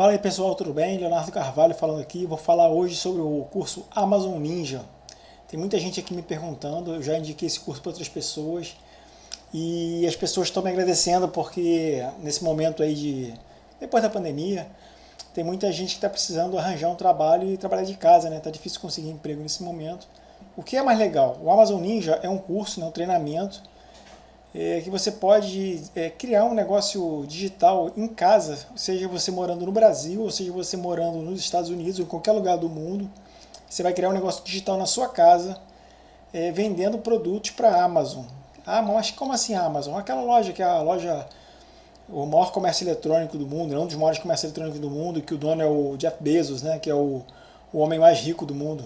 Fala aí pessoal, tudo bem? Leonardo Carvalho falando aqui, vou falar hoje sobre o curso Amazon Ninja. Tem muita gente aqui me perguntando, eu já indiquei esse curso para outras pessoas e as pessoas estão me agradecendo porque nesse momento aí de, depois da pandemia, tem muita gente que está precisando arranjar um trabalho e trabalhar de casa, né? Tá difícil conseguir emprego nesse momento. O que é mais legal? O Amazon Ninja é um curso, né, um treinamento é, que você pode é, criar um negócio digital em casa, seja você morando no Brasil, ou seja você morando nos Estados Unidos ou em qualquer lugar do mundo. Você vai criar um negócio digital na sua casa, é, vendendo produtos para a Amazon. Ah, mas como assim Amazon? Aquela loja que é a loja, o maior comércio eletrônico do mundo, um dos maiores comércios eletrônicos do mundo, que o dono é o Jeff Bezos, né, que é o, o homem mais rico do mundo.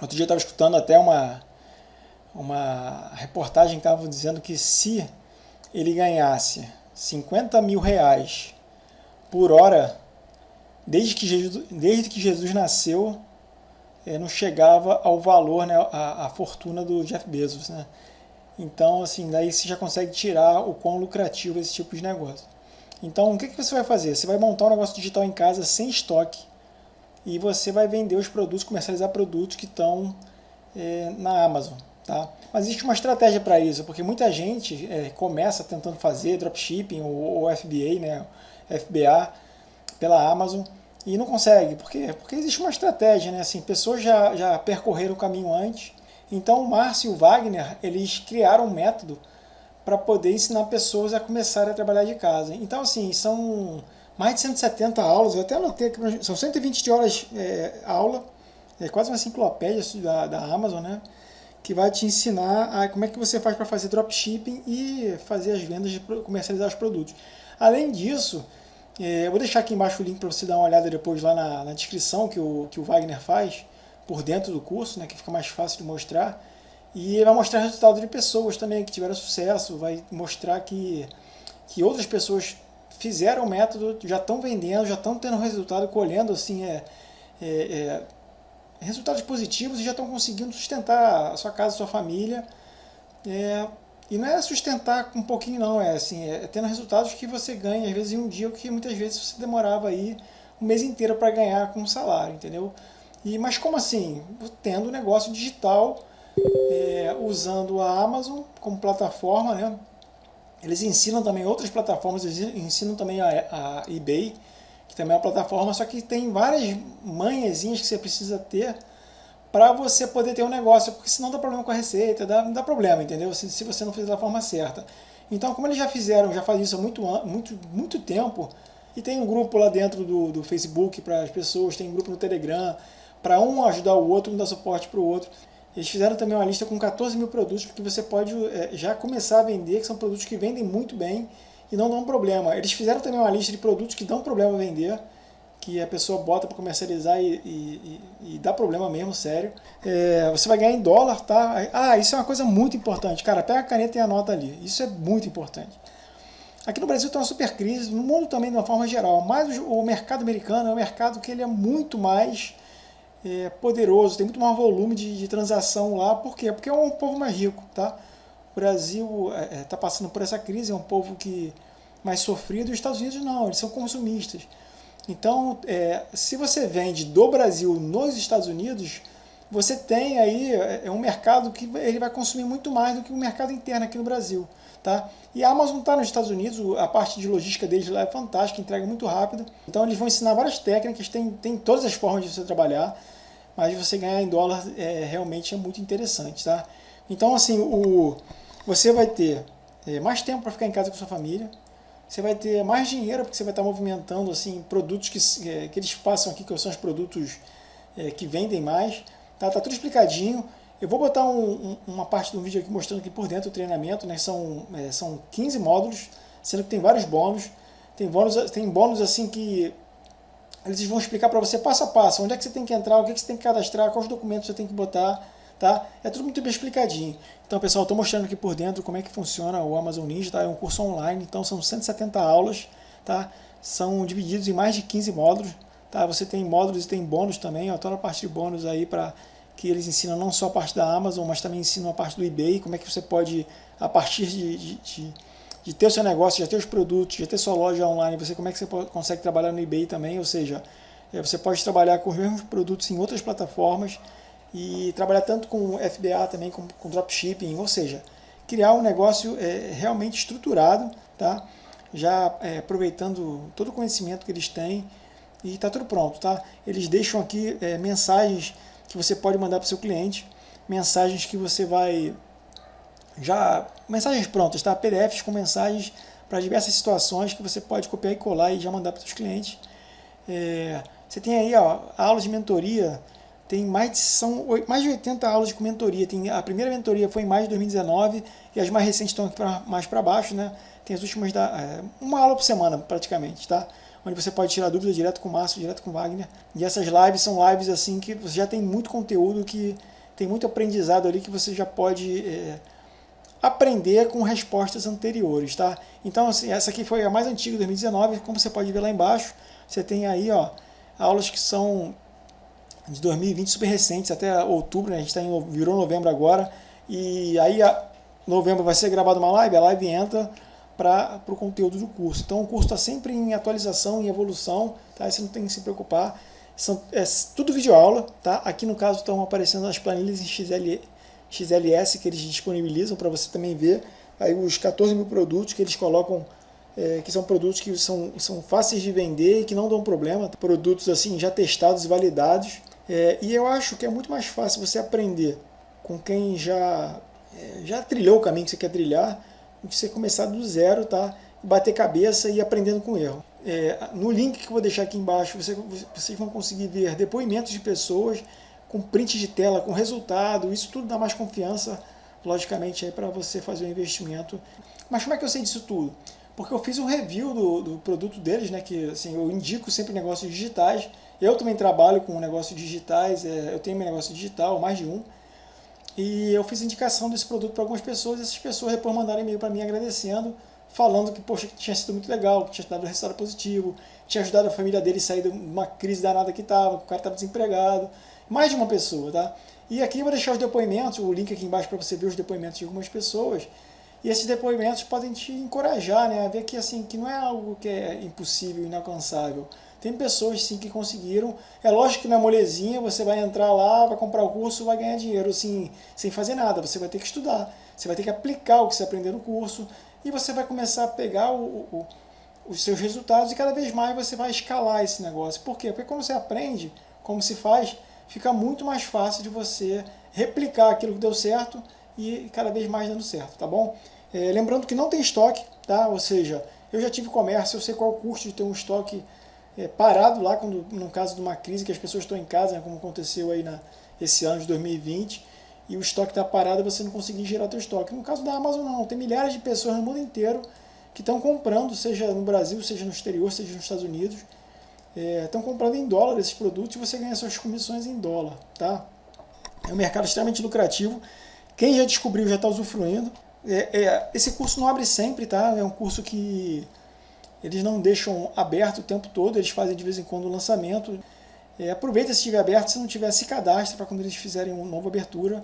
Outro dia eu estava escutando até uma, uma reportagem que estava dizendo que se ele ganhasse 50 mil reais por hora, desde que Jesus, desde que Jesus nasceu, é, não chegava ao valor, né, a, a fortuna do Jeff Bezos. Né? Então, assim, daí você já consegue tirar o quão lucrativo esse tipo de negócio. Então, o que, que você vai fazer? Você vai montar um negócio digital em casa sem estoque e você vai vender os produtos, comercializar produtos que estão é, na Amazon. Tá? Mas existe uma estratégia para isso, porque muita gente é, começa tentando fazer dropshipping ou, ou FBA, né, FBA, pela Amazon e não consegue. Por quê? Porque existe uma estratégia, né? Assim, pessoas já, já percorreram o caminho antes. Então o Márcio e o Wagner, eles criaram um método para poder ensinar pessoas a começarem a trabalhar de casa. Então assim, são mais de 170 aulas, eu até anotei aqui, são 120 horas é, aula, é quase uma enciclopédia da, da Amazon, né? Que vai te ensinar a, como é que você faz para fazer dropshipping e fazer as vendas, de comercializar os produtos. Além disso, é, eu vou deixar aqui embaixo o link para você dar uma olhada depois lá na, na, descrição que o, que o Wagner faz por dentro do curso, né, que fica mais fácil de mostrar. E vai mostrar resultado de pessoas também que tiveram sucesso, vai mostrar que, que outras pessoas fizeram o método, já estão vendendo, já estão tendo resultado, colhendo assim, é, é, é resultados positivos e já estão conseguindo sustentar a sua casa, a sua família. É, e não é sustentar um pouquinho não, é assim, é tendo resultados que você ganha, às vezes em um dia, o que muitas vezes você demorava aí um mês inteiro para ganhar com um salário, entendeu? E, mas como assim? Tendo negócio digital, é, usando a Amazon como plataforma, né? Eles ensinam também outras plataformas, eles ensinam também a, a eBay, que também é uma plataforma, só que tem várias manhãzinhas que você precisa ter para você poder ter um negócio, porque senão dá problema com a receita, dá, dá problema, entendeu? Se, se você não fizer da forma certa. Então, como eles já fizeram, já fazem isso há muito, muito, muito tempo, e tem um grupo lá dentro do, do Facebook para as pessoas, tem um grupo no Telegram, para um ajudar o outro, um dar suporte para o outro. Eles fizeram também uma lista com 14 mil produtos, porque você pode é, já começar a vender, que são produtos que vendem muito bem, e não dão problema. Eles fizeram também uma lista de produtos que dão problema vender, que a pessoa bota para comercializar e, e, e, dá problema mesmo, sério. É, você vai ganhar em dólar, tá? Ah, isso é uma coisa muito importante. Cara, pega a caneta e anota ali. Isso é muito importante. Aqui no Brasil tem uma super crise, no mundo também de uma forma geral, mas o mercado americano é um mercado que ele é muito mais é, poderoso, tem muito mais volume de, de, transação lá. Por quê? Porque é um povo mais rico, tá? O Brasil está é, é tá passando por essa crise, é um povo que mais sofrido, os Estados Unidos não, eles são consumistas. Então, é, se você vende do Brasil nos Estados Unidos, você tem aí é, é um mercado que ele vai consumir muito mais do que o mercado interno aqui no Brasil. Tá? E a Amazon está nos Estados Unidos, a parte de logística deles lá é fantástica, entrega muito rápido. Então eles vão ensinar várias técnicas, tem, tem todas as formas de você trabalhar, mas você ganhar em dólar é, realmente é muito interessante. Tá? Então assim, o, você vai ter é, mais tempo para ficar em casa com sua família, você vai ter mais dinheiro, porque você vai estar movimentando assim, produtos que, é, que eles passam aqui, que são os produtos é, que vendem mais. Tá, tá tudo explicadinho. Eu vou botar um, um, uma parte do vídeo aqui mostrando aqui por dentro o treinamento, né? São, é, são 15 módulos, sendo que tem vários bônus. Tem bônus, tem bônus assim que eles vão explicar para você passo a passo, onde é que você tem que entrar, o que, é que você tem que cadastrar, quais documentos você tem que botar, tá? É tudo muito bem explicadinho. Então, pessoal, estou mostrando aqui por dentro como é que funciona o Amazon Ninja, tá? É um curso online, então são 170 aulas, tá? São divididos em mais de 15 módulos, tá? Você tem módulos e tem bônus também, ó, toda a parte de bônus aí para que eles ensinam não só a parte da Amazon, mas também ensinam a parte do eBay, como é que você pode, a partir de, de, de de ter o seu negócio, já ter os produtos, já ter sua loja online, você como é que você consegue trabalhar no eBay também, ou seja, é, você pode trabalhar com os mesmos produtos em outras plataformas e trabalhar tanto com FBA também, com, com dropshipping, ou seja, criar um negócio é, realmente estruturado, tá? já é, aproveitando todo o conhecimento que eles têm e está tudo pronto. Tá? Eles deixam aqui é, mensagens que você pode mandar para o seu cliente, mensagens que você vai já mensagens prontas, tá? PDFs com mensagens para diversas situações que você pode copiar e colar e já mandar para os clientes. É, você tem aí ó, aulas de mentoria, tem mais de, são mais de 80 aulas de mentoria. Tem, a primeira mentoria foi em maio de 2019 e as mais recentes estão aqui pra, mais para baixo, né? Tem as últimas, da, é, uma aula por semana praticamente, tá? Onde você pode tirar dúvida direto com o Márcio, direto com o Wagner. E essas lives são lives assim que você já tem muito conteúdo, que tem muito aprendizado ali que você já pode... É, aprender com respostas anteriores, tá? Então, assim, essa aqui foi a mais antiga, 2019, como você pode ver lá embaixo, você tem aí, ó, aulas que são de 2020 super recentes, até outubro, né? a gente tá em, virou novembro agora, e aí a, novembro vai ser gravada uma live, a live entra para o conteúdo do curso. Então o curso está sempre em atualização, em evolução, tá? Você não tem que se preocupar. São, é tudo vídeo aula, tá? Aqui no caso estão aparecendo as planilhas em XLE, XLS que eles disponibilizam para você também ver aí os 14 mil produtos que eles colocam, é, que são produtos que são, são fáceis de vender e que não dão problema, produtos assim já testados e validados. É, e eu acho que é muito mais fácil você aprender com quem já, é, já trilhou o caminho que você quer trilhar, do que você começar do zero, tá? bater cabeça e aprendendo com erro. É, no link que eu vou deixar aqui embaixo, você, vocês vão conseguir ver depoimentos de pessoas com print de tela, com resultado, isso tudo dá mais confiança, logicamente, para você fazer o um investimento. Mas como é que eu sei disso tudo? Porque eu fiz um review do, do produto deles, né, que assim, eu indico sempre negócios digitais, eu também trabalho com negócios digitais, é, eu tenho meu negócio digital, mais de um, e eu fiz indicação desse produto para algumas pessoas, e essas pessoas depois mandaram e-mail para mim agradecendo, falando que, poxa, que tinha sido muito legal, que tinha dado resultado positivo, tinha ajudado a família dele a sair de uma crise danada que estava, que o cara estava desempregado, mais de uma pessoa, tá? E aqui eu vou deixar os depoimentos, o link aqui embaixo para você ver os depoimentos de algumas pessoas. E esses depoimentos podem te encorajar, né, a ver que assim, que não é algo que é impossível, inalcançável. Tem pessoas sim que conseguiram. É lógico que na molezinha você vai entrar lá, vai comprar o curso, vai ganhar dinheiro assim, sem fazer nada. Você vai ter que estudar, você vai ter que aplicar o que você aprendeu no curso e você vai começar a pegar o, o, os seus resultados e cada vez mais você vai escalar esse negócio. Por quê? Porque quando você aprende como se faz, fica muito mais fácil de você replicar aquilo que deu certo e cada vez mais dando certo, tá bom? É, lembrando que não tem estoque, tá? Ou seja, eu já tive comércio, eu sei qual o custo de ter um estoque é, parado lá, quando, no caso de uma crise que as pessoas estão em casa, né, como aconteceu aí na, esse ano de 2020, e o estoque está parado você não conseguir gerar teu estoque. No caso da Amazon não, tem milhares de pessoas no mundo inteiro que estão comprando, seja no Brasil, seja no exterior, seja nos Estados Unidos, estão é, comprando em dólar esses produtos e você ganha suas comissões em dólar. Tá? É um mercado extremamente lucrativo. Quem já descobriu já está usufruindo. É, é, esse curso não abre sempre, tá? É um curso que eles não deixam aberto o tempo todo, eles fazem de vez em quando o lançamento. É, aproveita se estiver aberto, se não tiver, se cadastre para quando eles fizerem uma nova abertura.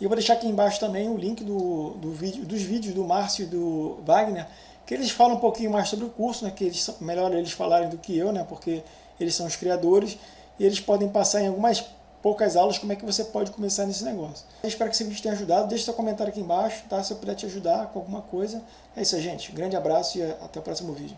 E eu vou deixar aqui embaixo também o link do, do vídeo, dos vídeos do Márcio e do Wagner, que eles falam um pouquinho mais sobre o curso, né, que eles melhor eles falarem do que eu, né, porque eles são os criadores, e eles podem passar em algumas poucas aulas como é que você pode começar nesse negócio. Eu espero que esse vídeo tenha ajudado, deixe seu comentário aqui embaixo, tá, se eu puder te ajudar com alguma coisa. É isso aí, gente. Grande abraço e até o próximo vídeo.